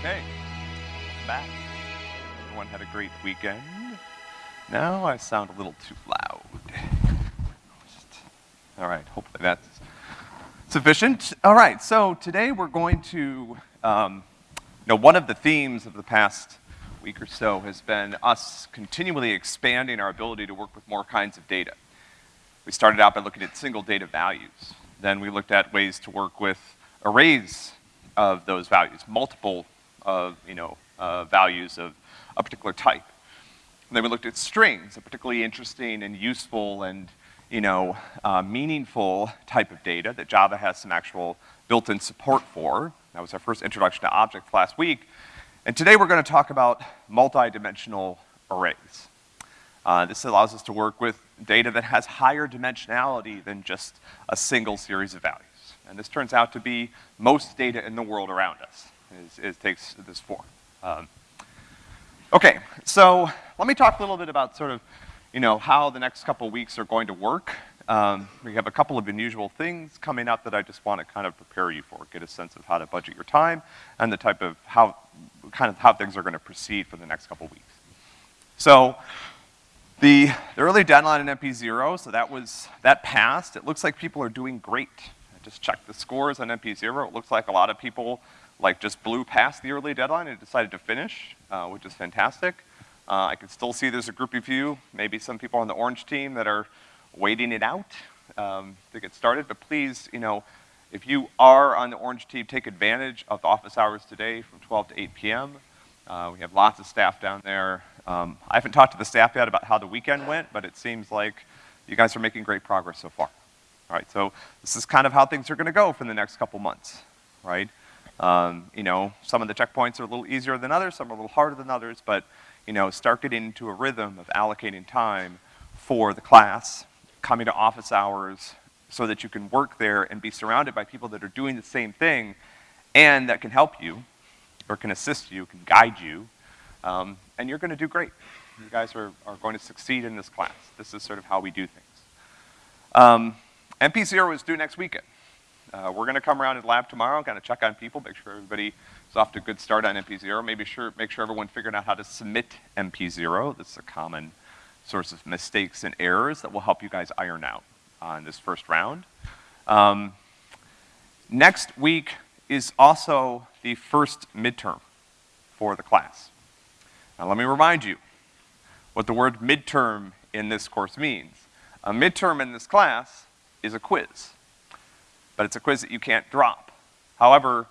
Okay, back. Everyone had a great weekend. Now I sound a little too loud. All right, hopefully that's sufficient. All right, so today we're going to, um, you know, one of the themes of the past week or so has been us continually expanding our ability to work with more kinds of data. We started out by looking at single data values. Then we looked at ways to work with arrays of those values, multiple of, you know, uh, values of a particular type. And then we looked at strings, a particularly interesting and useful and, you know, uh, meaningful type of data that Java has some actual built-in support for. That was our first introduction to objects last week. And today we're gonna talk about multi-dimensional arrays. Uh, this allows us to work with data that has higher dimensionality than just a single series of values. And this turns out to be most data in the world around us, is, is takes this form. Um, okay, so let me talk a little bit about sort of, you know, how the next couple weeks are going to work. Um, we have a couple of unusual things coming up that I just want to kind of prepare you for, get a sense of how to budget your time and the type of how, kind of how things are gonna proceed for the next couple weeks. So, the, the early deadline in MP0, so that was, that passed. It looks like people are doing great. Just checked the scores on MP0. It looks like a lot of people like just blew past the early deadline and decided to finish, uh, which is fantastic. Uh, I can still see there's a group of you, maybe some people on the orange team that are waiting it out um, to get started, but please, you know, if you are on the orange team, take advantage of the office hours today from 12 to 8 p.m. Uh, we have lots of staff down there. Um, I haven't talked to the staff yet about how the weekend went, but it seems like you guys are making great progress so far. Right, so this is kind of how things are gonna go for the next couple months, right? Um, you know, some of the checkpoints are a little easier than others, some are a little harder than others, but, you know, start getting into a rhythm of allocating time for the class, coming to office hours, so that you can work there and be surrounded by people that are doing the same thing and that can help you, or can assist you, can guide you, um, and you're gonna do great. You guys are, are going to succeed in this class. This is sort of how we do things. Um, MP0 is due next weekend. Uh, we're gonna come around in lab tomorrow, and kind of check on people, make sure everybody is off to a good start on MP0, maybe sure, make sure everyone figured out how to submit MP0. That's a common source of mistakes and errors that will help you guys iron out on this first round. Um, next week is also the first midterm for the class. Now let me remind you what the word midterm in this course means. A midterm in this class is a quiz, but it's a quiz that you can't drop. However,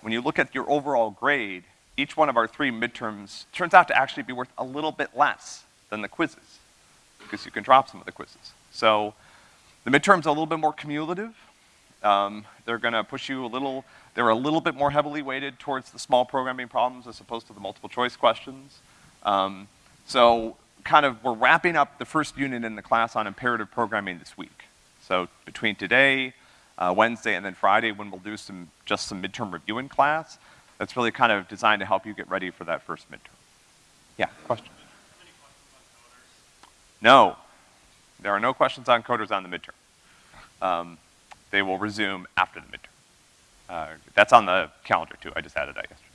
when you look at your overall grade, each one of our three midterms turns out to actually be worth a little bit less than the quizzes, because you can drop some of the quizzes. So, the midterms are a little bit more cumulative. Um, they're gonna push you a little, they're a little bit more heavily weighted towards the small programming problems as opposed to the multiple choice questions. Um, so, kind of, we're wrapping up the first unit in the class on imperative programming this week. So, between today, uh, Wednesday, and then Friday, when we'll do some, just some midterm review in class, that's really kind of designed to help you get ready for that first midterm. Yeah, question? No. There are no questions on coders on the midterm. Um, they will resume after the midterm. Uh, that's on the calendar too, I just added that yesterday.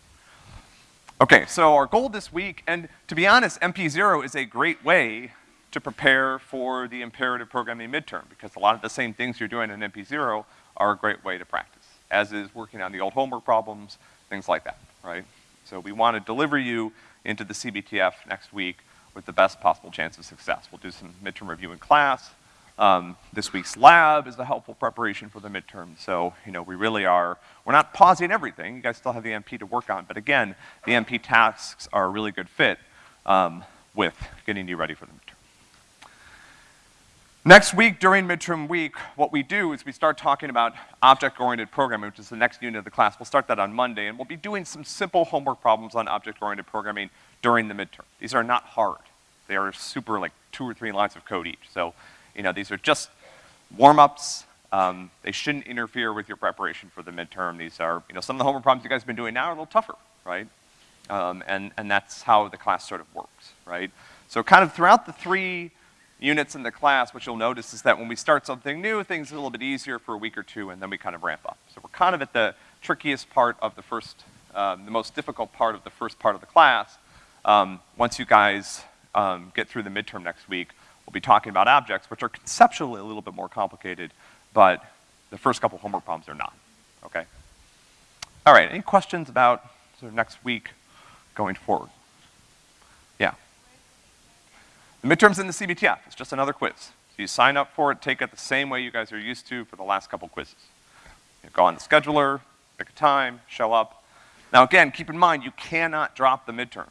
Okay, so our goal this week, and to be honest, MP0 is a great way to prepare for the imperative programming midterm, because a lot of the same things you're doing in MP0 are a great way to practice, as is working on the old homework problems, things like that, right? So we want to deliver you into the CBTF next week with the best possible chance of success. We'll do some midterm review in class. Um, this week's lab is a helpful preparation for the midterm. So, you know, we really are, we're not pausing everything. You guys still have the MP to work on. But again, the MP tasks are a really good fit um, with getting you ready for the midterm. Next week, during midterm week, what we do is we start talking about object-oriented programming, which is the next unit of the class. We'll start that on Monday, and we'll be doing some simple homework problems on object-oriented programming during the midterm. These are not hard. They are super, like, two or three lines of code each. So, you know, these are just warm-ups. Um, they shouldn't interfere with your preparation for the midterm. These are, you know, some of the homework problems you guys have been doing now are a little tougher, right? Um, and, and that's how the class sort of works, right? So kind of throughout the three units in the class, what you'll notice is that when we start something new, things are a little bit easier for a week or two, and then we kind of ramp up. So we're kind of at the trickiest part of the first um, the most difficult part of the first part of the class. Um, once you guys um, get through the midterm next week, we'll be talking about objects, which are conceptually a little bit more complicated, but the first couple homework problems are not, okay? All right, any questions about sort of next week going forward? Yeah. The midterm's in the CBTF, it's just another quiz. So you sign up for it, take it the same way you guys are used to for the last couple quizzes. You go on the scheduler, pick a time, show up. Now again, keep in mind, you cannot drop the midterm,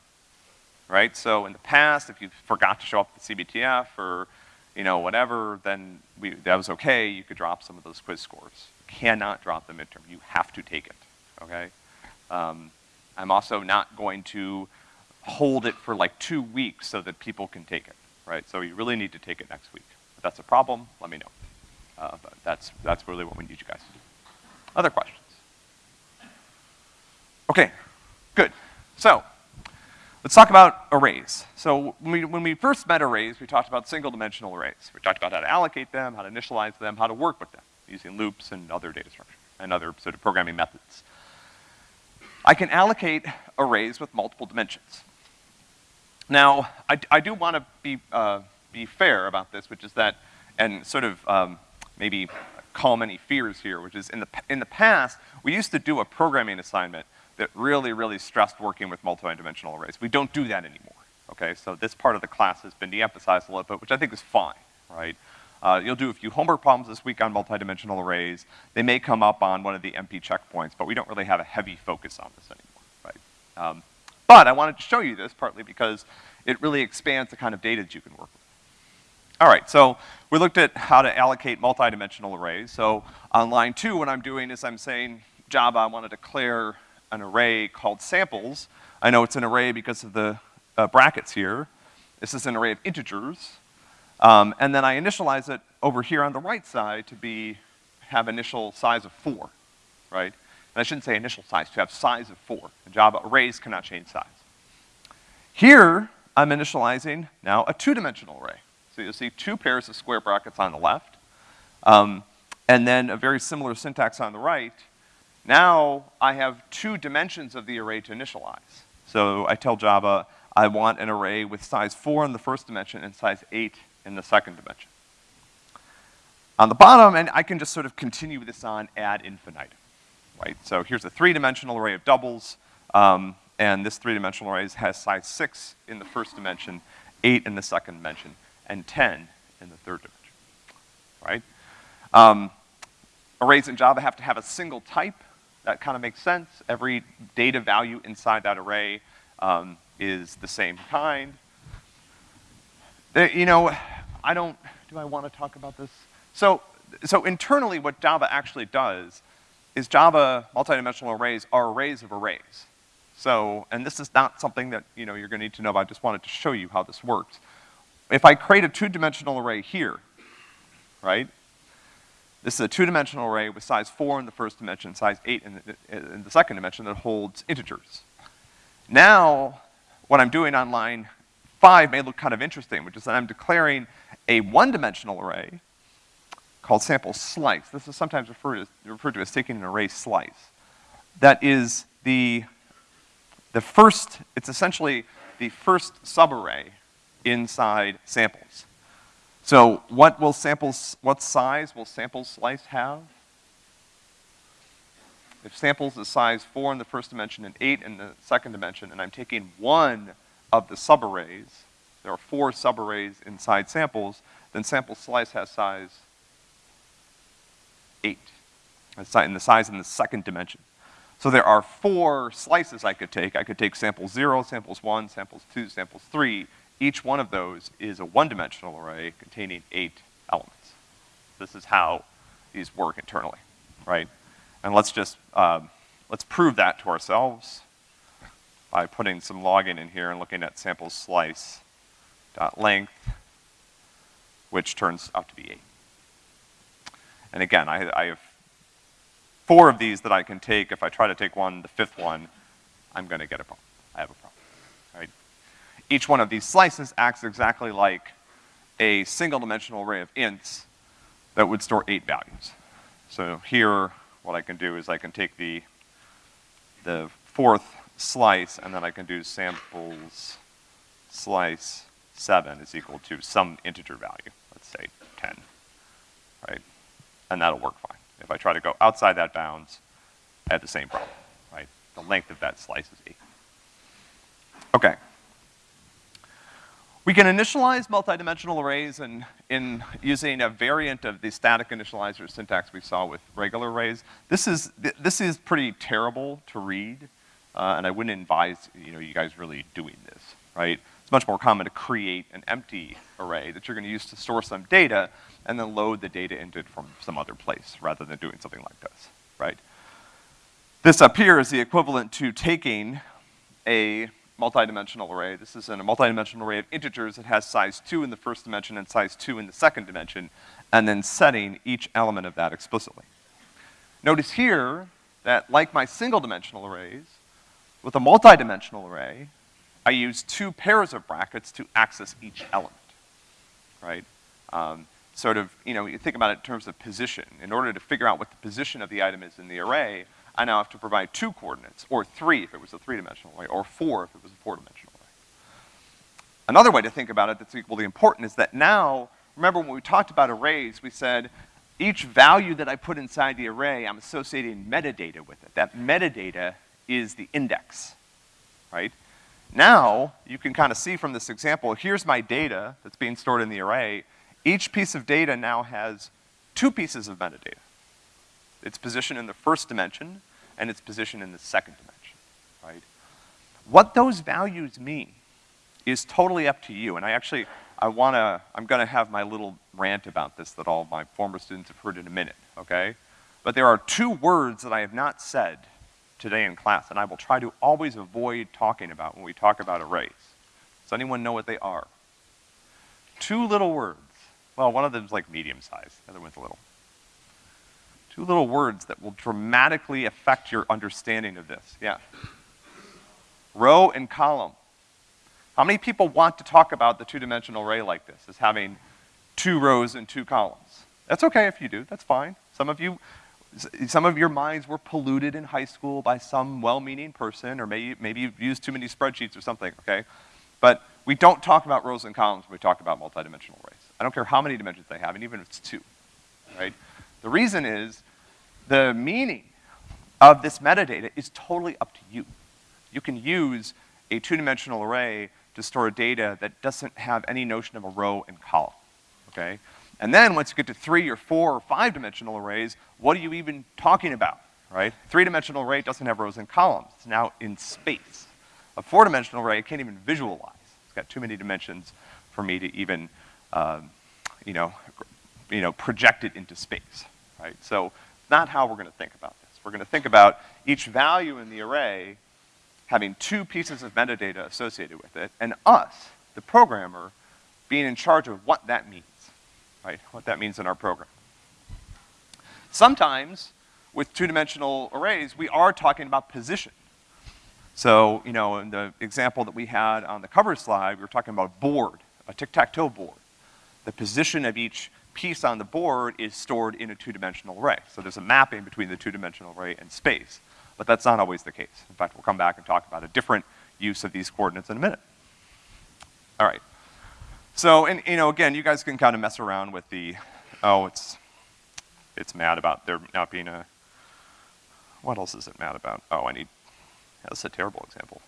right? So in the past, if you forgot to show up at the CBTF or, you know, whatever, then we, that was okay, you could drop some of those quiz scores. You cannot drop the midterm, you have to take it, okay? Um, I'm also not going to hold it for like two weeks so that people can take it, right? So you really need to take it next week. If that's a problem, let me know. Uh, but that's, that's really what we need you guys to do. Other questions? Okay, good. So, let's talk about arrays. So when we, when we first met arrays, we talked about single dimensional arrays. We talked about how to allocate them, how to initialize them, how to work with them, using loops and other data structures, and other sort of programming methods. I can allocate arrays with multiple dimensions. Now, I, I do want to be, uh, be fair about this, which is that, and sort of um, maybe calm any fears here, which is in the, in the past, we used to do a programming assignment that really, really stressed working with multi-dimensional arrays. We don't do that anymore, okay? So this part of the class has been de-emphasized a little bit, which I think is fine, right? Uh, you'll do a few homework problems this week on multi-dimensional arrays. They may come up on one of the MP checkpoints, but we don't really have a heavy focus on this anymore, right? Um, but I wanted to show you this partly because it really expands the kind of data that you can work with. All right, so we looked at how to allocate multi-dimensional arrays. So on line two, what I'm doing is I'm saying, Java, I want to declare an array called samples. I know it's an array because of the uh, brackets here. This is an array of integers. Um, and then I initialize it over here on the right side to be, have initial size of four, right? And I shouldn't say initial size, to have size of four. Java, arrays cannot change size. Here, I'm initializing now a two-dimensional array. So you'll see two pairs of square brackets on the left, um, and then a very similar syntax on the right. Now, I have two dimensions of the array to initialize. So I tell Java, I want an array with size four in the first dimension and size eight in the second dimension. On the bottom, and I can just sort of continue this on ad infinitum, right? So here's a three-dimensional array of doubles, um, and this three-dimensional array has size six in the first dimension, eight in the second dimension, and ten in the third dimension, right? Um, arrays in Java have to have a single type. That kind of makes sense. Every data value inside that array um, is the same kind. you know, I don't, do I want to talk about this? So, so internally what Java actually does is Java multidimensional arrays are arrays of arrays. So, and this is not something that, you know, you're gonna need to know about, I just wanted to show you how this works. If I create a two-dimensional array here, right? This is a two-dimensional array with size four in the first dimension, size eight in the, in the second dimension that holds integers. Now, what I'm doing on line five may look kind of interesting, which is that I'm declaring a one-dimensional array called sample slice. This is sometimes referred to, referred to as taking an array slice. That is the, the first, it's essentially the first subarray inside samples. So what will samples, what size will sample slice have? If samples is size four in the first dimension and eight in the second dimension, and I'm taking one of the subarrays, there are four subarrays inside samples, then sample slice has size eight, in the size in the second dimension. So there are four slices I could take. I could take sample zero, samples one, samples two, samples three. Each one of those is a one-dimensional array containing eight elements. This is how these work internally, right? And let's just, um, let's prove that to ourselves by putting some logging in here and looking at sample slice dot length, which turns out to be eight. And again, I, I have four of these that I can take. If I try to take one, the fifth one, I'm gonna get a problem. I have a problem, right? Each one of these slices acts exactly like a single dimensional array of ints that would store eight values. So here, what I can do is I can take the, the fourth slice, and then I can do samples slice seven is equal to some integer value, let's say ten, right? And that'll work fine. If I try to go outside that bounds, I have the same problem, right? The length of that slice is eight. Okay. We can initialize multidimensional arrays in, in using a variant of the static initializer syntax we saw with regular arrays. This is, this is pretty terrible to read, uh, and I wouldn't advise, you know, you guys really doing this, right? It's much more common to create an empty array that you're gonna use to store some data and then load the data into it from some other place rather than doing something like this, right? This up here is the equivalent to taking a multidimensional array. This is in a multidimensional array of integers that has size two in the first dimension and size two in the second dimension, and then setting each element of that explicitly. Notice here that like my single dimensional arrays, with a multidimensional array, I use two pairs of brackets to access each element, right? Um, sort of, you know, you think about it in terms of position. In order to figure out what the position of the item is in the array, I now have to provide two coordinates, or three if it was a three-dimensional array, or four if it was a four-dimensional array. Another way to think about it that's equally important is that now, remember when we talked about arrays, we said each value that I put inside the array, I'm associating metadata with it. That metadata is the index, right? Now, you can kind of see from this example, here's my data that's being stored in the array. Each piece of data now has two pieces of metadata. Its position in the first dimension and its position in the second dimension, right? What those values mean is totally up to you, and I actually, I wanna, I'm gonna have my little rant about this that all my former students have heard in a minute, okay? But there are two words that I have not said today in class, and I will try to always avoid talking about when we talk about arrays. Does anyone know what they are? Two little words. Well, one of them is like medium size, the other one's a little. Two little words that will dramatically affect your understanding of this. Yeah. Row and column. How many people want to talk about the two-dimensional array like this, as having two rows and two columns? That's okay if you do, that's fine. Some of you, some of your minds were polluted in high school by some well-meaning person, or maybe, maybe you've used too many spreadsheets or something, okay? But we don't talk about rows and columns when we talk about multidimensional arrays. I don't care how many dimensions they have, and even if it's two, right? The reason is the meaning of this metadata is totally up to you. You can use a two-dimensional array to store data that doesn't have any notion of a row and column, okay? And then once you get to three or four or five dimensional arrays, what are you even talking about, right? Three-dimensional array doesn't have rows and columns. It's now in space. A four-dimensional array I can't even visualize. It's got too many dimensions for me to even, um, you know, you know, project it into space, right? So not how we're gonna think about this. We're gonna think about each value in the array having two pieces of metadata associated with it, and us, the programmer, being in charge of what that means right? What that means in our program. Sometimes, with two-dimensional arrays, we are talking about position. So, you know, in the example that we had on the cover slide, we were talking about a board, a tic-tac-toe board. The position of each piece on the board is stored in a two-dimensional array. So there's a mapping between the two-dimensional array and space. But that's not always the case. In fact, we'll come back and talk about a different use of these coordinates in a minute. All right. So, and, you know, again, you guys can kind of mess around with the, oh, it's, it's mad about there not being a, what else is it mad about? Oh, I need, that's a terrible example.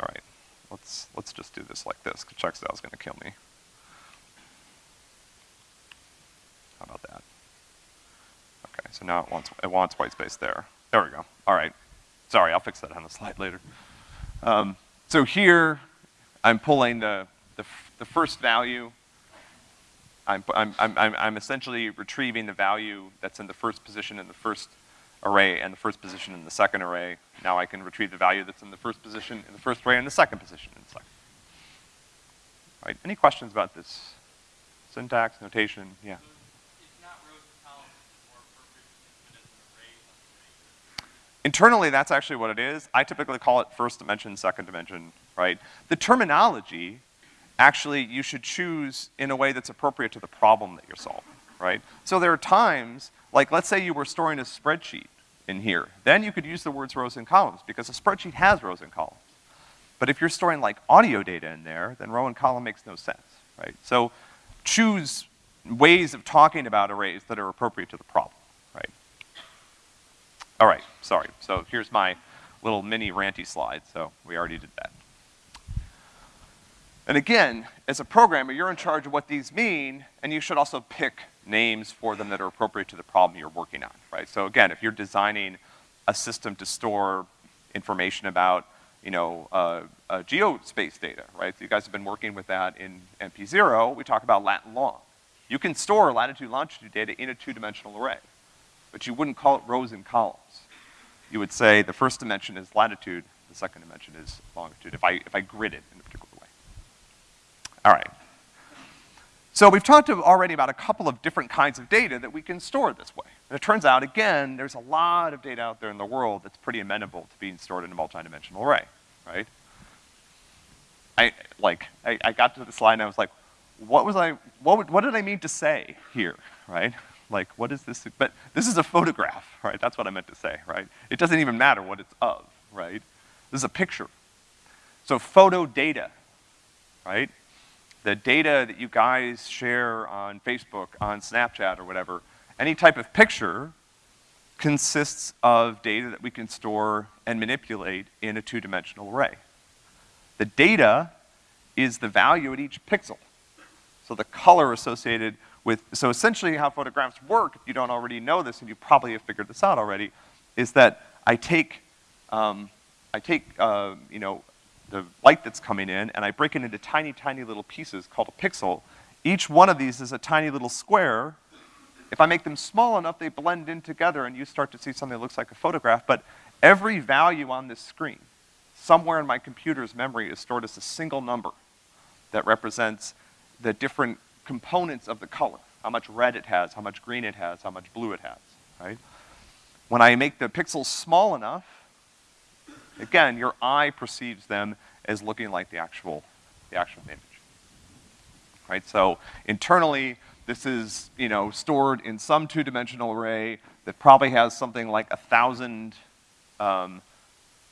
All right, let's, let's just do this like this, because is gonna kill me. How about that? Okay, so now it wants, it wants white space there. There we go, all right. Sorry, I'll fix that on the slide later. Um, so here, I'm pulling the, the the first value, I'm, I'm, I'm, I'm essentially retrieving the value that's in the first position in the first array and the first position in the second array. Now I can retrieve the value that's in the first position in the first array and the second position in the second. Right, any questions about this? Syntax, notation, yeah. Internally, that's actually what it is. I typically call it first dimension, second dimension, right? The terminology actually you should choose in a way that's appropriate to the problem that you're solving, right? So there are times, like let's say you were storing a spreadsheet in here. Then you could use the words rows and columns, because a spreadsheet has rows and columns. But if you're storing like audio data in there, then row and column makes no sense, right? So choose ways of talking about arrays that are appropriate to the problem? All right, sorry. So here's my little mini ranty slide, so we already did that. And again, as a programmer, you're in charge of what these mean, and you should also pick names for them that are appropriate to the problem you're working on, right? So again, if you're designing a system to store information about, you know, uh, uh, geospace data, right? So you guys have been working with that in MP0, we talk about lat long. You can store latitude longitude data in a two-dimensional array, but you wouldn't call it rows and columns. You would say the first dimension is latitude, the second dimension is longitude, if I, if I grid it in a particular way. All right. So we've talked already about a couple of different kinds of data that we can store this way. And it turns out, again, there's a lot of data out there in the world that's pretty amenable to being stored in a multi-dimensional array, right? I, like, I, I got to the slide and I was like, what was I, what, what did I mean to say here, right? Like, what is this, but this is a photograph, right? That's what I meant to say, right? It doesn't even matter what it's of, right? This is a picture. So photo data, right? The data that you guys share on Facebook, on Snapchat or whatever, any type of picture consists of data that we can store and manipulate in a two-dimensional array. The data is the value at each pixel. So the color associated with, so essentially how photographs work, if you don't already know this, and you probably have figured this out already, is that I take, um, I take, uh, you know, the light that's coming in, and I break it into tiny, tiny little pieces called a pixel. Each one of these is a tiny little square. If I make them small enough, they blend in together, and you start to see something that looks like a photograph, but every value on this screen, somewhere in my computer's memory, is stored as a single number that represents the different components of the color. How much red it has, how much green it has, how much blue it has, right? When I make the pixels small enough, again, your eye perceives them as looking like the actual, the actual image. Right, so internally, this is, you know, stored in some two-dimensional array that probably has something like a thousand, um,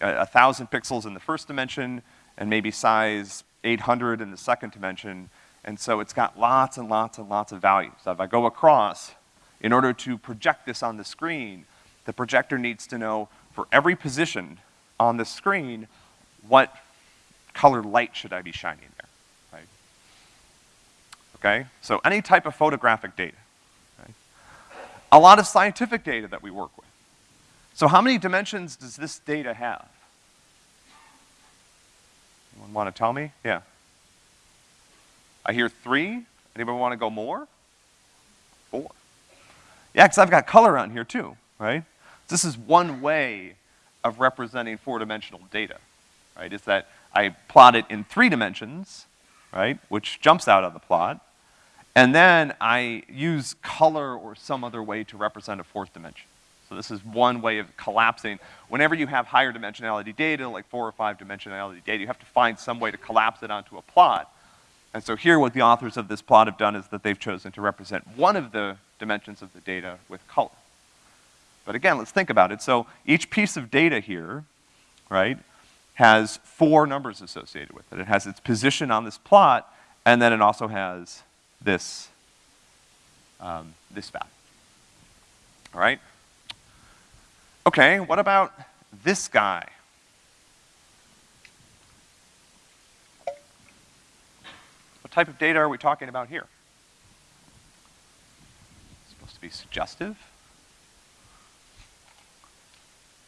a, thousand pixels in the first dimension, and maybe size 800 in the second dimension, and so it's got lots and lots and lots of values. So if I go across, in order to project this on the screen, the projector needs to know for every position on the screen, what color light should I be shining there, right? Okay, so any type of photographic data. Right? A lot of scientific data that we work with. So how many dimensions does this data have? Anyone want to tell me? Yeah. I hear three. Anybody want to go more? Four. Yeah, because I've got color on here too, right? This is one way of representing four-dimensional data, right? Is that I plot it in three dimensions, right, which jumps out of the plot, and then I use color or some other way to represent a fourth dimension. So this is one way of collapsing. Whenever you have higher dimensionality data, like four or five dimensionality data, you have to find some way to collapse it onto a plot. And so here what the authors of this plot have done is that they've chosen to represent one of the dimensions of the data with color. But again, let's think about it. So each piece of data here, right, has four numbers associated with it. It has its position on this plot, and then it also has this, um, this value. All right? Okay, what about this guy? Type of data are we talking about here? It's supposed to be suggestive.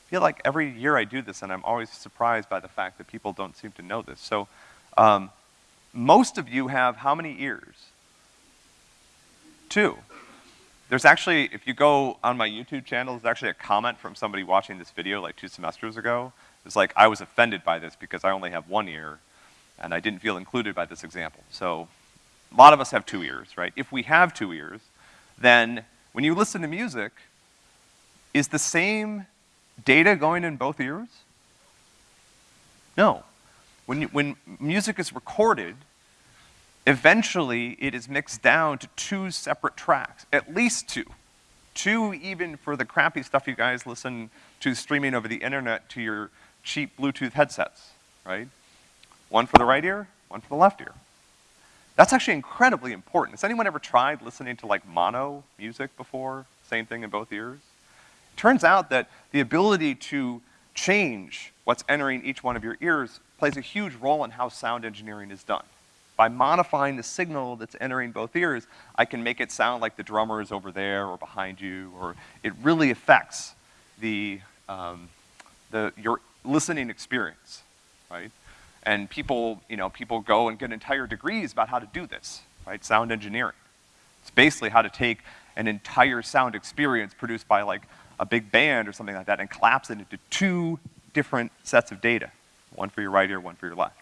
I feel like every year I do this and I'm always surprised by the fact that people don't seem to know this. So, um, most of you have how many ears? Two. There's actually, if you go on my YouTube channel, there's actually a comment from somebody watching this video like two semesters ago. It's like, I was offended by this because I only have one ear and I didn't feel included by this example. So a lot of us have two ears, right? If we have two ears, then when you listen to music, is the same data going in both ears? No. When, you, when music is recorded, eventually it is mixed down to two separate tracks, at least two. two even for the crappy stuff you guys listen to streaming over the internet to your cheap Bluetooth headsets, right? One for the right ear, one for the left ear. That's actually incredibly important. Has anyone ever tried listening to like mono music before? Same thing in both ears? It Turns out that the ability to change what's entering each one of your ears plays a huge role in how sound engineering is done. By modifying the signal that's entering both ears, I can make it sound like the drummer is over there or behind you, or it really affects the, um, the, your listening experience, right? And people, you know, people go and get entire degrees about how to do this, right? Sound engineering. It's basically how to take an entire sound experience produced by like a big band or something like that and collapse it into two different sets of data. One for your right ear, one for your left.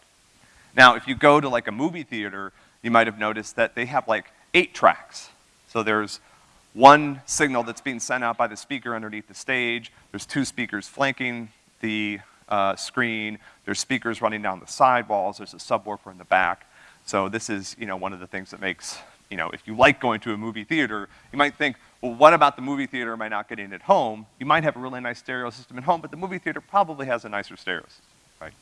Now, if you go to like a movie theater, you might have noticed that they have like eight tracks. So there's one signal that's being sent out by the speaker underneath the stage. There's two speakers flanking the uh, screen. There's speakers running down the sidewalls. There's a subwoofer in the back. So this is, you know, one of the things that makes, you know, if you like going to a movie theater, you might think, well, what about the movie theater am I not getting at home? You might have a really nice stereo system at home, but the movie theater probably has a nicer stereo system. Right?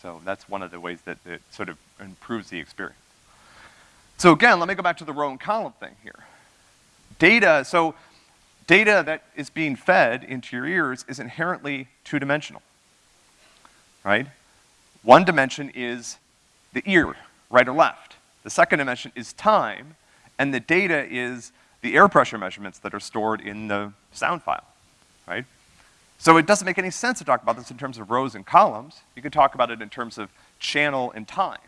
So that's one of the ways that it sort of improves the experience. So again, let me go back to the row and column thing here. Data, so data that is being fed into your ears is inherently two-dimensional, right? One dimension is the ear, right or left. The second dimension is time, and the data is the air pressure measurements that are stored in the sound file, right? So it doesn't make any sense to talk about this in terms of rows and columns. You can talk about it in terms of channel and time,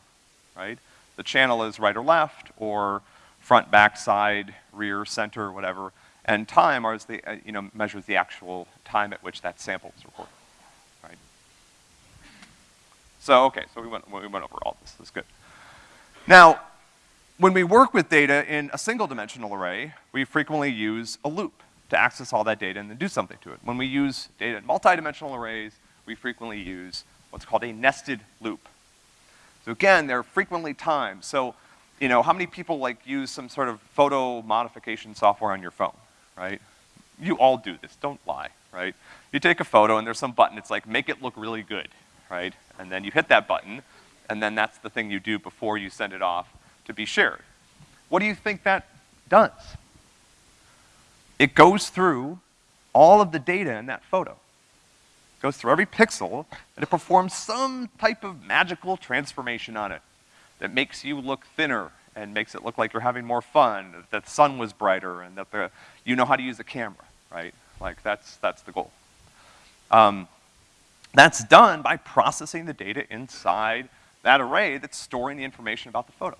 right? The channel is right or left, or front, back, side, rear, center, whatever. And time is the, uh, you know, measures the actual time at which that sample is recorded? So, okay, so we went, we went over all this, that's good. Now, when we work with data in a single dimensional array, we frequently use a loop to access all that data and then do something to it. When we use data in multidimensional arrays, we frequently use what's called a nested loop. So again, they're frequently timed. So, you know, how many people like use some sort of photo modification software on your phone, right? You all do this, don't lie, right? You take a photo and there's some button, it's like, make it look really good, right? And then you hit that button, and then that's the thing you do before you send it off to be shared. What do you think that does? It goes through all of the data in that photo. It goes through every pixel, and it performs some type of magical transformation on it that makes you look thinner and makes it look like you're having more fun, that the sun was brighter, and that the, you know how to use the camera, right? Like, that's, that's the goal. Um, that's done by processing the data inside that array that's storing the information about the photo,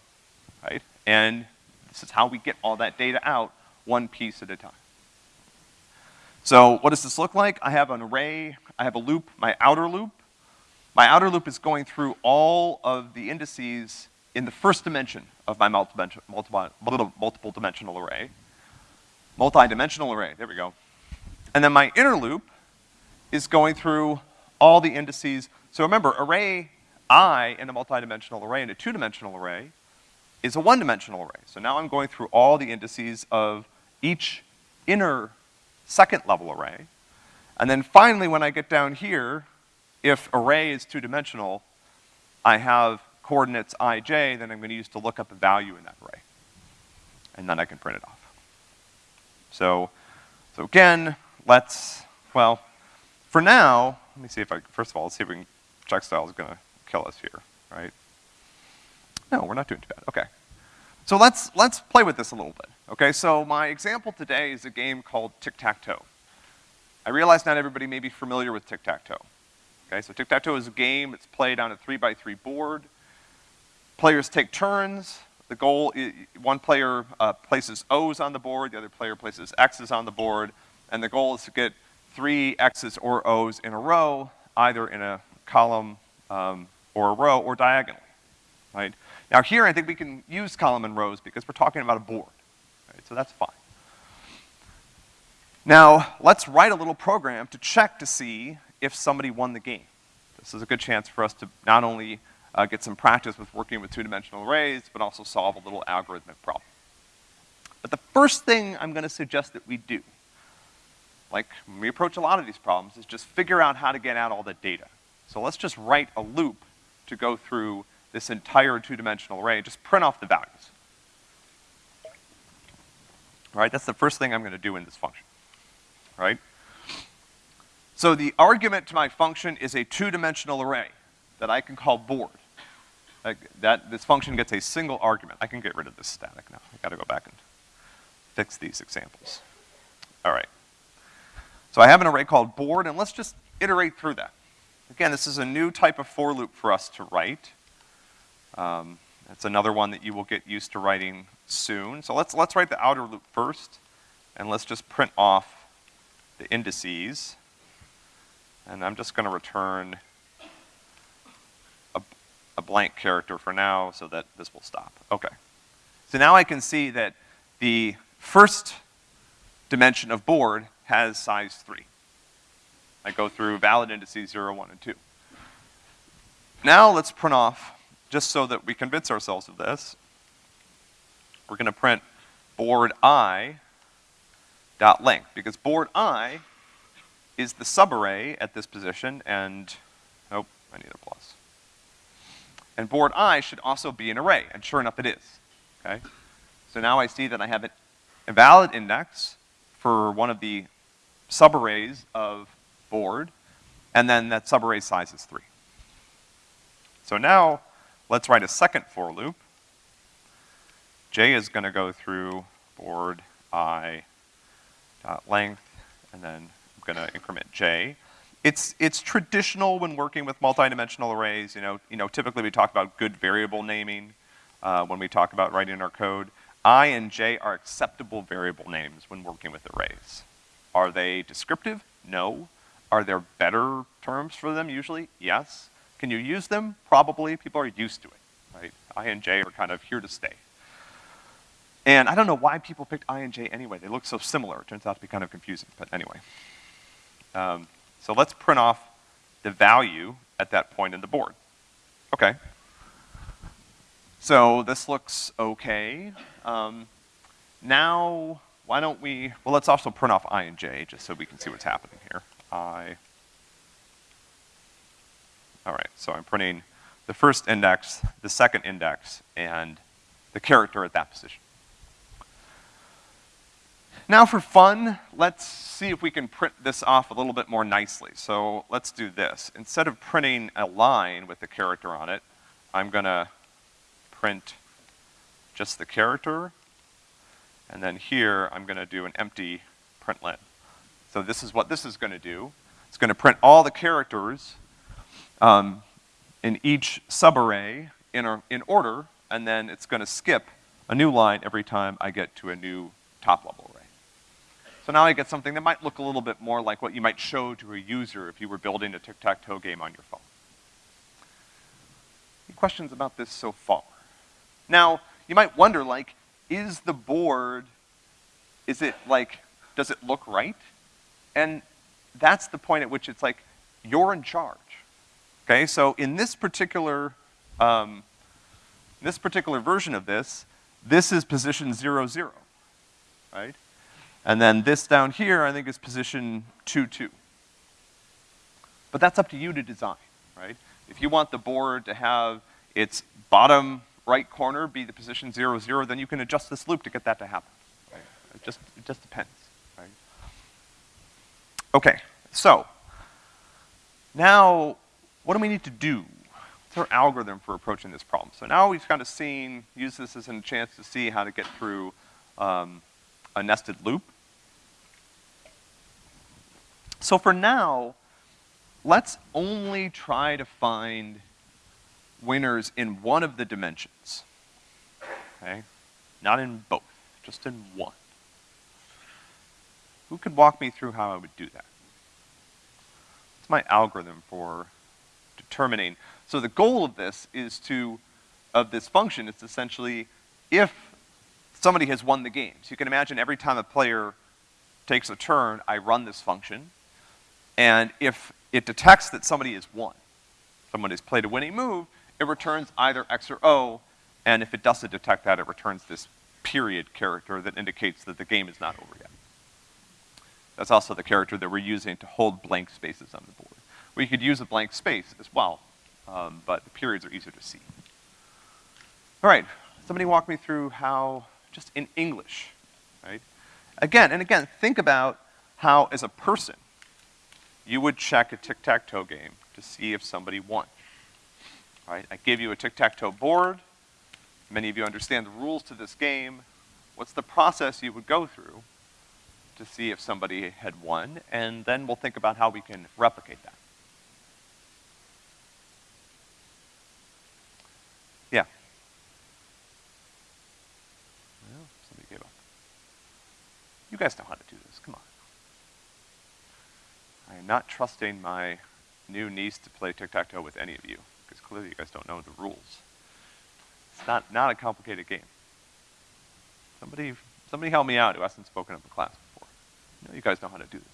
right? And this is how we get all that data out one piece at a time. So what does this look like? I have an array, I have a loop, my outer loop. My outer loop is going through all of the indices in the first dimension of my multiple, multiple, dimensional array. Multi-dimensional array, there we go. And then my inner loop is going through all the indices. So remember, array i in a multi-dimensional array in a two-dimensional array is a one-dimensional array. So now I'm going through all the indices of each inner second level array. And then finally, when I get down here, if array is two-dimensional, I have coordinates ij that I'm gonna use to look up a value in that array. And then I can print it off. So, so again, let's, well, for now, let me see if I, first of all, let's see if we can, check style is gonna kill us here, right? No, we're not doing too bad, okay. So let's, let's play with this a little bit. Okay, so my example today is a game called tic-tac-toe. I realize not everybody may be familiar with tic-tac-toe. Okay, so tic-tac-toe is a game, it's played on a three by three board. Players take turns. The goal, is, one player uh, places O's on the board, the other player places X's on the board, and the goal is to get three X's or O's in a row, either in a column um, or a row or diagonally, right? Now here I think we can use column and rows because we're talking about a board, right? So that's fine. Now, let's write a little program to check to see if somebody won the game. This is a good chance for us to not only uh, get some practice with working with two-dimensional arrays, but also solve a little algorithmic problem. But the first thing I'm gonna suggest that we do, like when we approach a lot of these problems, is just figure out how to get out all the data. So let's just write a loop to go through this entire two-dimensional array, and just print off the values. All right, that's the first thing I'm gonna do in this function, right? So the argument to my function is a two-dimensional array that I can call board. Like that, this function gets a single argument. I can get rid of this static now. I gotta go back and fix these examples. All right. So I have an array called board, and let's just iterate through that. Again, this is a new type of for loop for us to write. Um, that's another one that you will get used to writing soon. So let's, let's write the outer loop first, and let's just print off the indices. And I'm just gonna return a, a blank character for now so that this will stop. Okay. So now I can see that the first dimension of board has size three. I go through valid indices zero, one, and two. Now let's print off, just so that we convince ourselves of this, we're gonna print board i dot length, because board i is the subarray at this position, and, oh, I need a plus. And board i should also be an array, and sure enough it is, okay? So now I see that I have a valid index for one of the subarrays of board, and then that subarray size is three. So now, let's write a second for loop. J is gonna go through board i dot length, and then I'm gonna increment J. It's, it's traditional when working with multidimensional arrays, you know, you know, typically we talk about good variable naming, uh, when we talk about writing our code. I and J are acceptable variable names when working with arrays. Are they descriptive? No. Are there better terms for them usually? Yes. Can you use them? Probably. People are used to it, right? I and J are kind of here to stay. And I don't know why people picked I and J anyway. They look so similar. It turns out to be kind of confusing, but anyway. Um, so let's print off the value at that point in the board. Okay. So this looks okay. Um, now, why don't we, well, let's also print off I and J just so we can see what's happening here. I. All right, so I'm printing the first index, the second index, and the character at that position. Now for fun, let's see if we can print this off a little bit more nicely. So let's do this. Instead of printing a line with the character on it, I'm gonna print just the character, and then here I'm gonna do an empty println. So this is what this is gonna do. It's gonna print all the characters um, in each subarray in, in order, and then it's gonna skip a new line every time I get to a new top level array. So now I get something that might look a little bit more like what you might show to a user if you were building a tic-tac-toe game on your phone. Any questions about this so far? Now, you might wonder, like, is the board, is it like, does it look right? And that's the point at which it's like, you're in charge. Okay, so in this particular, um, this particular version of this, this is position zero, zero, right? And then this down here, I think is position two, two. But that's up to you to design, right? If you want the board to have its bottom right corner be the position zero, zero, then you can adjust this loop to get that to happen. Right? It just, it just depends. Okay, so now what do we need to do? What's our algorithm for approaching this problem? So now we've kind of seen, use this as a chance to see how to get through um, a nested loop. So for now, let's only try to find winners in one of the dimensions. Okay? Not in both, just in one. Who could walk me through how I would do that? It's my algorithm for determining. So the goal of this is to, of this function, it's essentially if somebody has won the game. So you can imagine every time a player takes a turn, I run this function, and if it detects that somebody has won, someone has played a winning move, it returns either X or O, and if it doesn't detect that, it returns this period character that indicates that the game is not over yet. That's also the character that we're using to hold blank spaces on the board. We could use a blank space as well, um, but the periods are easier to see. All right, somebody walk me through how, just in English, right? Again, and again, think about how, as a person, you would check a tic-tac-toe game to see if somebody won. Right? I gave you a tic-tac-toe board. Many of you understand the rules to this game. What's the process you would go through to see if somebody had won? And then we'll think about how we can replicate that. Yeah. Well, somebody gave up. You guys know how to do this, come on. I am not trusting my new niece to play tic-tac-toe with any of you, clearly you guys don't know the rules. It's not, not a complicated game. Somebody, somebody help me out who hasn't spoken up in class before. You, know, you guys know how to do this.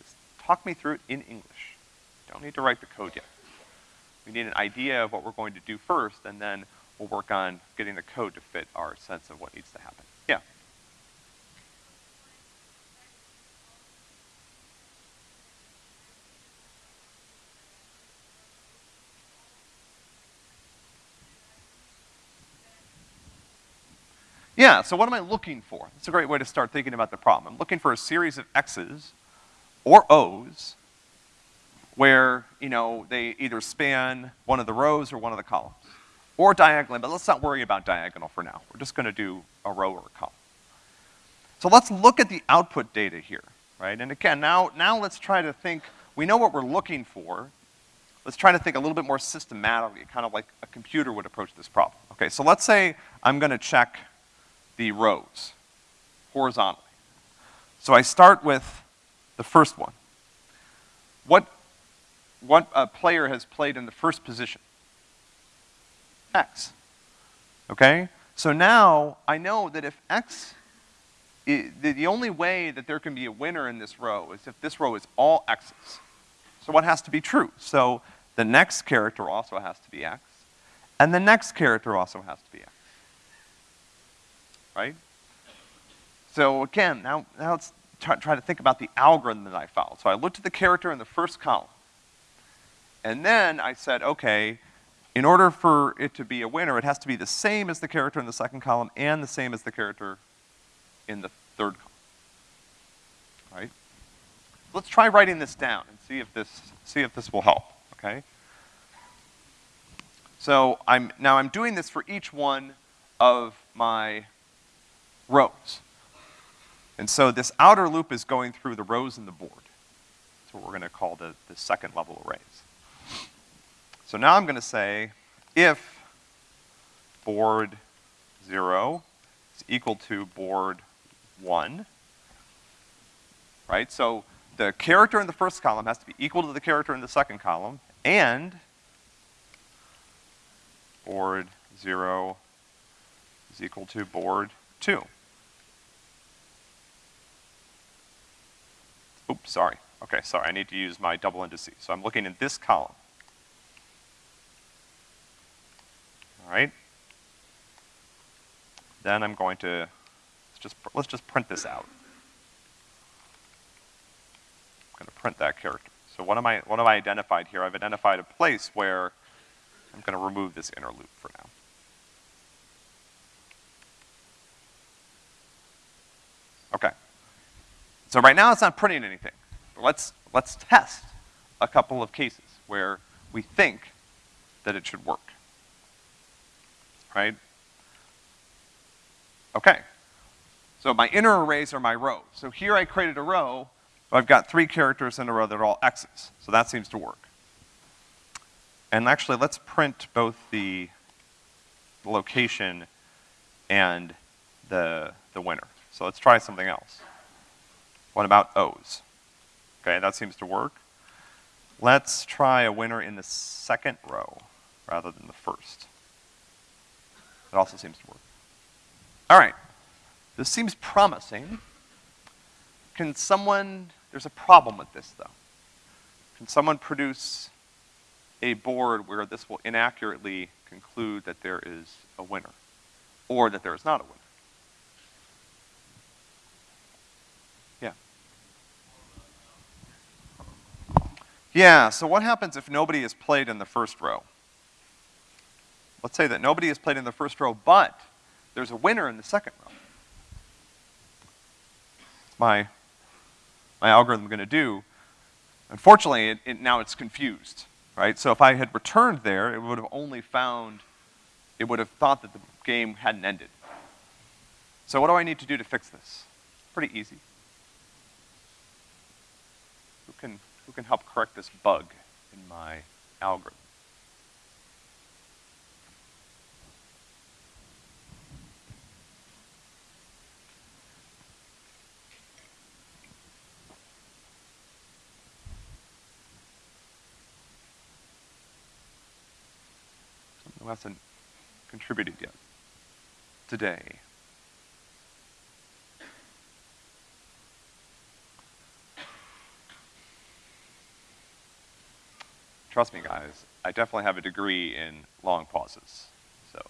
Just talk me through it in English. Don't need to write the code yet. We need an idea of what we're going to do first, and then we'll work on getting the code to fit our sense of what needs to happen. Yeah? Yeah, so what am I looking for? That's a great way to start thinking about the problem. I'm looking for a series of X's or O's where, you know, they either span one of the rows or one of the columns. Or diagonally, but let's not worry about diagonal for now. We're just gonna do a row or a column. So let's look at the output data here, right? And again, now, now let's try to think, we know what we're looking for. Let's try to think a little bit more systematically, kind of like a computer would approach this problem. Okay, so let's say I'm gonna check the rows horizontally. So I start with the first one. What, what a player has played in the first position? X. Okay? So now I know that if X, the, the only way that there can be a winner in this row is if this row is all X's. So what has to be true? So the next character also has to be X, and the next character also has to be X right? So again, now, now let's try, to think about the algorithm that I followed. So I looked at the character in the first column. And then I said, okay, in order for it to be a winner, it has to be the same as the character in the second column and the same as the character in the third column. Right? Let's try writing this down and see if this, see if this will help, okay? So I'm, now I'm doing this for each one of my rows. And so this outer loop is going through the rows in the board. That's what we're gonna call the, the second level arrays. So now I'm gonna say if board zero is equal to board one, right? So the character in the first column has to be equal to the character in the second column, and board zero is equal to board two. Oops, sorry. Okay, sorry, I need to use my double indices. So I'm looking in this column. All right? Then I'm going to, let's just, let's just print this out. I'm gonna print that character. So what am I, what have I identified here? I've identified a place where I'm gonna remove this inner loop for now. Okay. So right now it's not printing anything. But let's, let's test a couple of cases where we think that it should work. Right? Okay. So my inner arrays are my rows. So here I created a row, I've got three characters in a row that are all X's. So that seems to work. And actually, let's print both the location and the, the winner. So let's try something else. What about O's? Okay, that seems to work. Let's try a winner in the second row rather than the first. It also seems to work. All right, this seems promising. Can someone, there's a problem with this though. Can someone produce a board where this will inaccurately conclude that there is a winner or that there is not a winner? Yeah, so what happens if nobody has played in the first row? Let's say that nobody has played in the first row, but there's a winner in the second row. My, my algorithm gonna do, unfortunately, it, it, now it's confused, right? So if I had returned there, it would have only found, it would have thought that the game hadn't ended. So what do I need to do to fix this? Pretty easy. Who can, who can help correct this bug in my algorithm? who hasn't contributed yet today. Trust me, guys, I definitely have a degree in long pauses, so.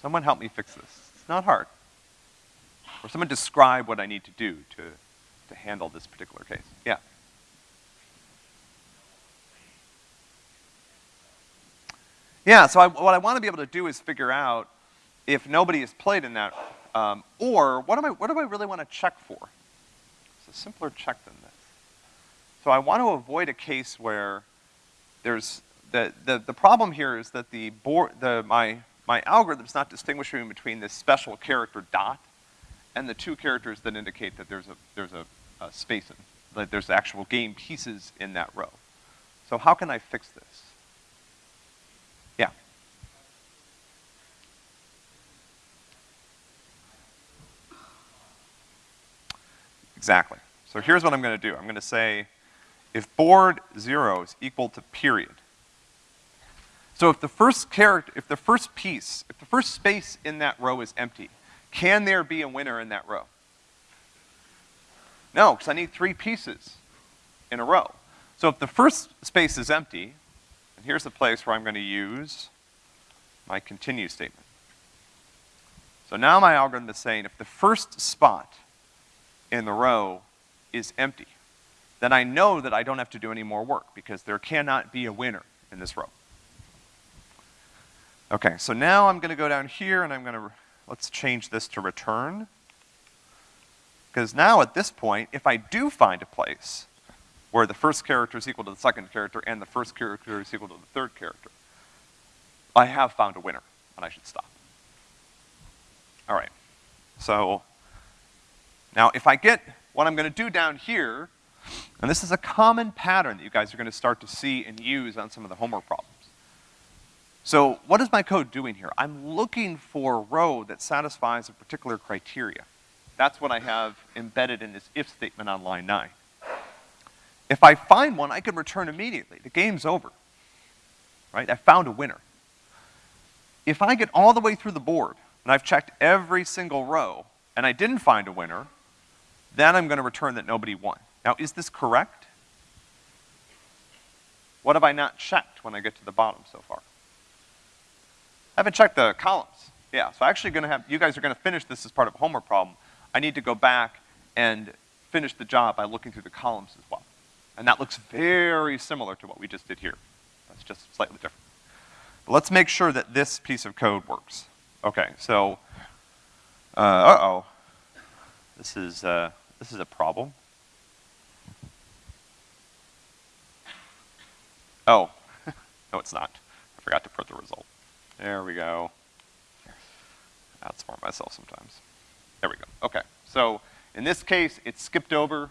Someone help me fix this. It's not hard. Or someone describe what I need to do to, to handle this particular case. Yeah. Yeah, so I, what I want to be able to do is figure out if nobody has played in that, um, or what, am I, what do I really want to check for? It's a simpler check than this. So I want to avoid a case where there's, the, the, the problem here is that the board, the, my, my algorithm's not distinguishing between this special character dot and the two characters that indicate that there's a, there's a, a space in, that there's actual game pieces in that row. So how can I fix this? Yeah. Exactly. So here's what I'm gonna do. I'm gonna say, if board zero is equal to period. So if the first character, if the first piece, if the first space in that row is empty, can there be a winner in that row? No, because I need three pieces in a row. So if the first space is empty, and here's the place where I'm gonna use my continue statement. So now my algorithm is saying if the first spot in the row is empty, then I know that I don't have to do any more work because there cannot be a winner in this row. Okay, so now I'm gonna go down here and I'm gonna, let's change this to return. Because now at this point, if I do find a place where the first character is equal to the second character and the first character is equal to the third character, I have found a winner and I should stop. All right, so now, if I get what I'm gonna do down here, and this is a common pattern that you guys are gonna start to see and use on some of the homework problems. So what is my code doing here? I'm looking for a row that satisfies a particular criteria. That's what I have embedded in this if statement on line nine. If I find one, I can return immediately. The game's over, right? I found a winner. If I get all the way through the board, and I've checked every single row, and I didn't find a winner, then I'm gonna return that nobody won. Now, is this correct? What have I not checked when I get to the bottom so far? I haven't checked the columns. Yeah, so actually gonna have, you guys are gonna finish this as part of a homework problem. I need to go back and finish the job by looking through the columns as well. And that looks very similar to what we just did here. That's just slightly different. But let's make sure that this piece of code works. Okay, so, uh, uh-oh. This is, uh, this is a problem. Oh, no it's not. I forgot to print the result. There we go. Outsmart myself sometimes. There we go, okay. So, in this case, it skipped over,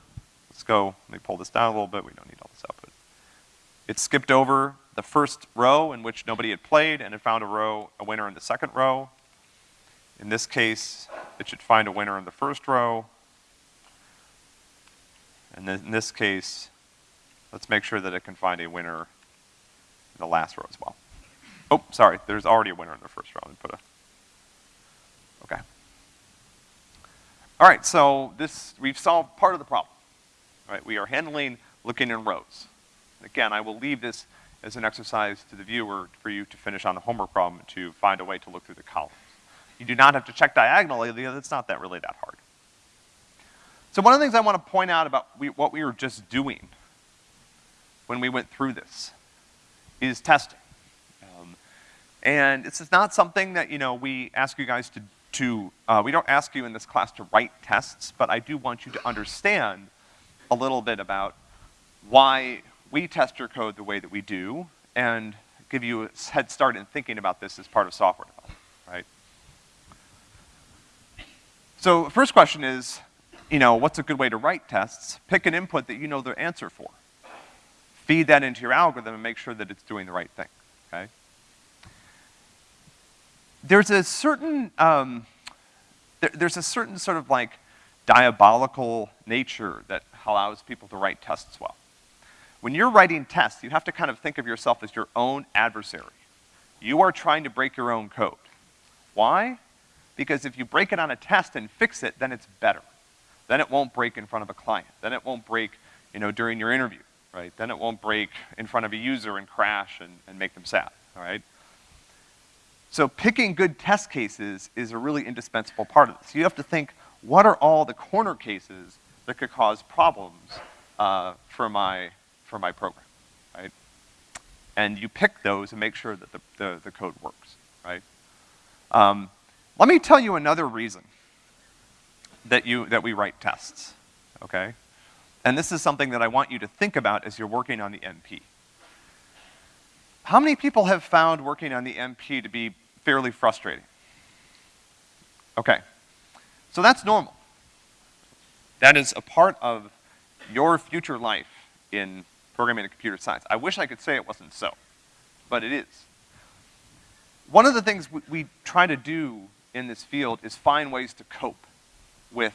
let's go, let me pull this down a little bit, we don't need all this output. It skipped over the first row in which nobody had played and it found a row, a winner in the second row. In this case, it should find a winner in the first row, and in this case, let's make sure that it can find a winner in the last row as well. Oh, sorry, there's already a winner in the first row. Let put a, okay. All right, so this, we've solved part of the problem. All right, we are handling looking in rows. Again, I will leave this as an exercise to the viewer for you to finish on the homework problem to find a way to look through the columns. You do not have to check diagonally, it's not that really that hard. So one of the things I want to point out about we, what we were just doing when we went through this is testing. Um, and this is not something that, you know, we ask you guys to, to uh, we don't ask you in this class to write tests, but I do want you to understand a little bit about why we test your code the way that we do and give you a head start in thinking about this as part of software development, right? So first question is, you know, what's a good way to write tests? Pick an input that you know the answer for. Feed that into your algorithm and make sure that it's doing the right thing, okay? There's a certain, um, there, there's a certain sort of like diabolical nature that allows people to write tests well. When you're writing tests, you have to kind of think of yourself as your own adversary. You are trying to break your own code. Why? Because if you break it on a test and fix it, then it's better. Then it won't break in front of a client. Then it won't break, you know, during your interview, right? Then it won't break in front of a user and crash and, and make them sad, all right? So picking good test cases is a really indispensable part of this. You have to think, what are all the corner cases that could cause problems uh, for my for my program, right? And you pick those and make sure that the, the, the code works, right? Um, let me tell you another reason that you, that we write tests, okay? And this is something that I want you to think about as you're working on the MP. How many people have found working on the MP to be fairly frustrating? Okay. So that's normal. That is a part of your future life in programming and computer science. I wish I could say it wasn't so, but it is. One of the things we, we try to do in this field is find ways to cope with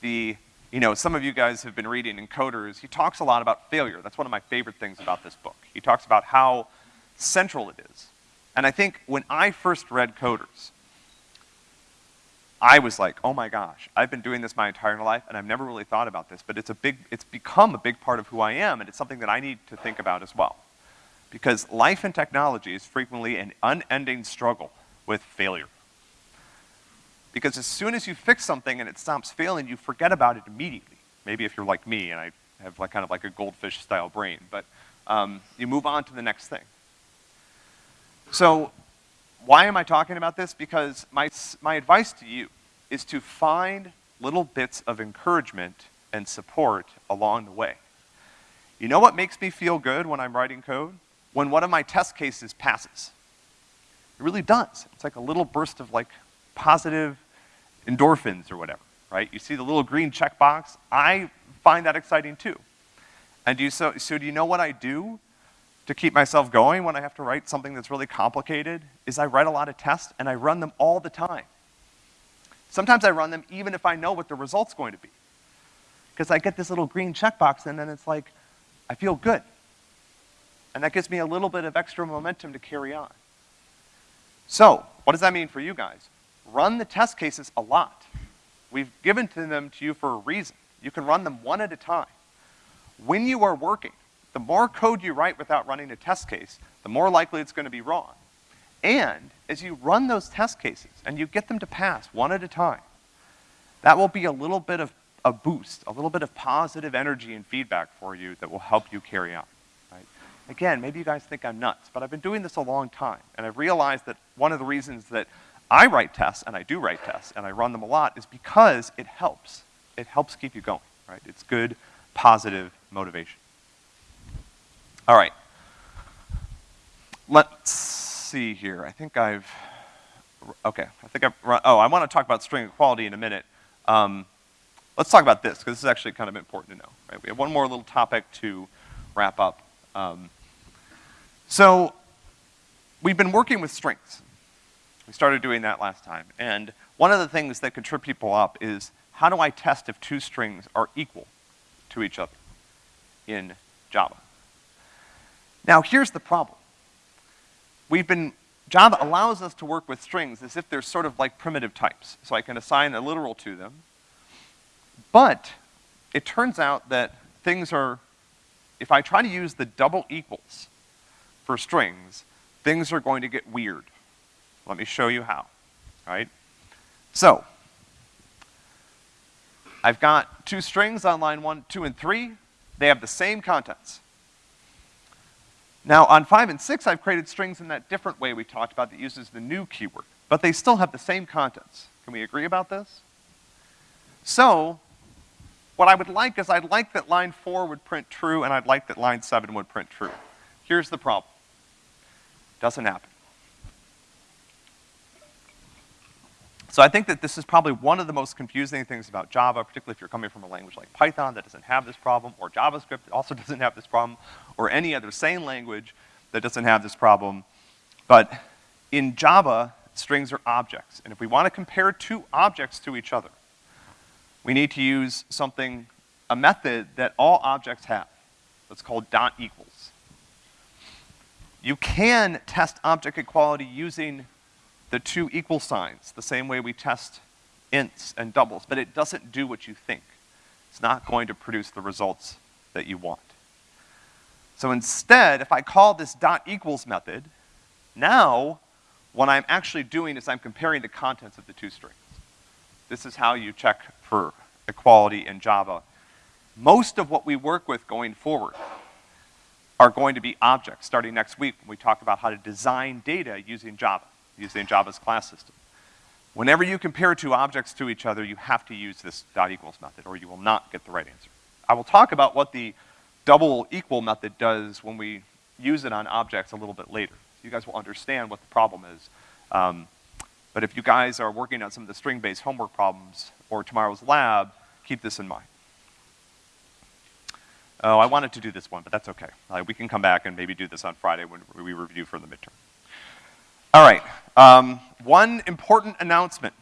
the, you know, some of you guys have been reading Encoders. He talks a lot about failure. That's one of my favorite things about this book. He talks about how central it is. And I think when I first read Coders, I was like, oh my gosh, I've been doing this my entire life and I've never really thought about this, but it's a big, it's become a big part of who I am and it's something that I need to think about as well. Because life and technology is frequently an unending struggle with failure. Because as soon as you fix something and it stops failing, you forget about it immediately. Maybe if you're like me and I have like kind of like a goldfish style brain, but um, you move on to the next thing. So why am I talking about this? Because my, my advice to you is to find little bits of encouragement and support along the way. You know what makes me feel good when I'm writing code? When one of my test cases passes. It really does. It's like a little burst of like positive endorphins or whatever, right? You see the little green checkbox? I find that exciting too. And do you, so, so do you know what I do to keep myself going when I have to write something that's really complicated is I write a lot of tests and I run them all the time. Sometimes I run them even if I know what the result's going to be. Because I get this little green checkbox and then it's like, I feel good. And that gives me a little bit of extra momentum to carry on. So, what does that mean for you guys? Run the test cases a lot. We've given to them to you for a reason. You can run them one at a time. When you are working, the more code you write without running a test case, the more likely it's gonna be wrong. And as you run those test cases and you get them to pass one at a time, that will be a little bit of a boost, a little bit of positive energy and feedback for you that will help you carry on, right? Again, maybe you guys think I'm nuts, but I've been doing this a long time, and I've realized that one of the reasons that I write tests, and I do write tests, and I run them a lot, is because it helps. It helps keep you going, right? It's good, positive motivation. All right. Let's see here. I think I've, okay, I think I've run, oh, I want to talk about string equality in a minute. Um, let's talk about this, because this is actually kind of important to know, right? We have one more little topic to wrap up. Um, so, we've been working with strings. We started doing that last time. And one of the things that could trip people up is, how do I test if two strings are equal to each other in Java? Now here's the problem. We've been, Java allows us to work with strings as if they're sort of like primitive types. So I can assign a literal to them. But it turns out that things are, if I try to use the double equals for strings, things are going to get weird. Let me show you how, right? So, I've got two strings on line one, two, and three. They have the same contents. Now, on five and six, I've created strings in that different way we talked about that uses the new keyword, but they still have the same contents. Can we agree about this? So, what I would like is I'd like that line four would print true, and I'd like that line seven would print true. Here's the problem. Doesn't happen. So I think that this is probably one of the most confusing things about Java, particularly if you're coming from a language like Python that doesn't have this problem, or JavaScript that also doesn't have this problem, or any other sane language that doesn't have this problem. But in Java, strings are objects. And if we want to compare two objects to each other, we need to use something, a method that all objects have. That's called dot equals. You can test object equality using the two equal signs, the same way we test ints and doubles, but it doesn't do what you think. It's not going to produce the results that you want. So instead, if I call this dot equals method, now what I'm actually doing is I'm comparing the contents of the two strings. This is how you check for equality in Java. Most of what we work with going forward are going to be objects, starting next week when we talk about how to design data using Java using Java's class system. Whenever you compare two objects to each other, you have to use this dot equals method or you will not get the right answer. I will talk about what the double equal method does when we use it on objects a little bit later. You guys will understand what the problem is. Um, but if you guys are working on some of the string-based homework problems or tomorrow's lab, keep this in mind. Oh, I wanted to do this one, but that's okay. Uh, we can come back and maybe do this on Friday when we review for the midterm. All right, um, one important announcement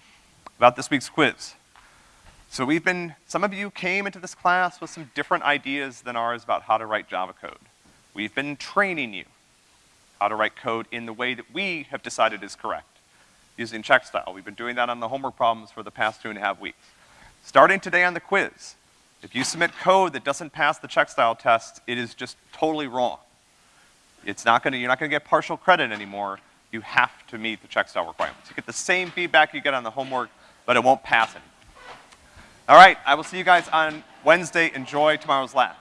about this week's quiz. So we've been, some of you came into this class with some different ideas than ours about how to write Java code. We've been training you how to write code in the way that we have decided is correct, using check style. We've been doing that on the homework problems for the past two and a half weeks. Starting today on the quiz, if you submit code that doesn't pass the check style test, it is just totally wrong. It's not gonna, you're not gonna get partial credit anymore you have to meet the check style requirements. You get the same feedback you get on the homework, but it won't pass it. All right, I will see you guys on Wednesday. Enjoy tomorrow's lab.